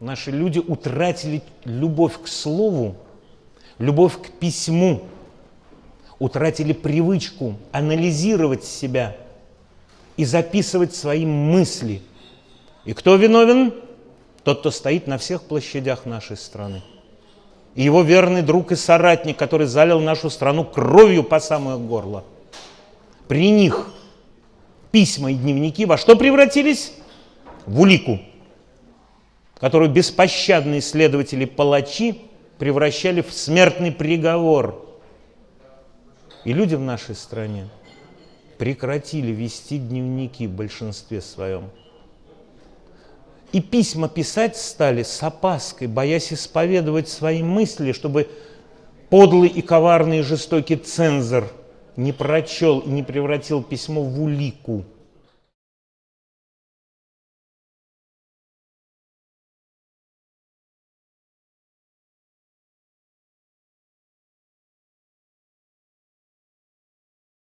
Наши люди утратили любовь к слову, любовь к письму, утратили привычку анализировать себя и записывать свои мысли. И кто виновен? Тот, кто стоит на всех площадях нашей страны. И его верный друг и соратник, который залил нашу страну кровью по самое горло. При них письма и дневники во что превратились? В улику которую беспощадные следователи-палачи превращали в смертный приговор. И люди в нашей стране прекратили вести дневники в большинстве своем. И письма писать стали с опаской, боясь исповедовать свои мысли, чтобы подлый и коварный и жестокий цензор не прочел и не превратил письмо в улику –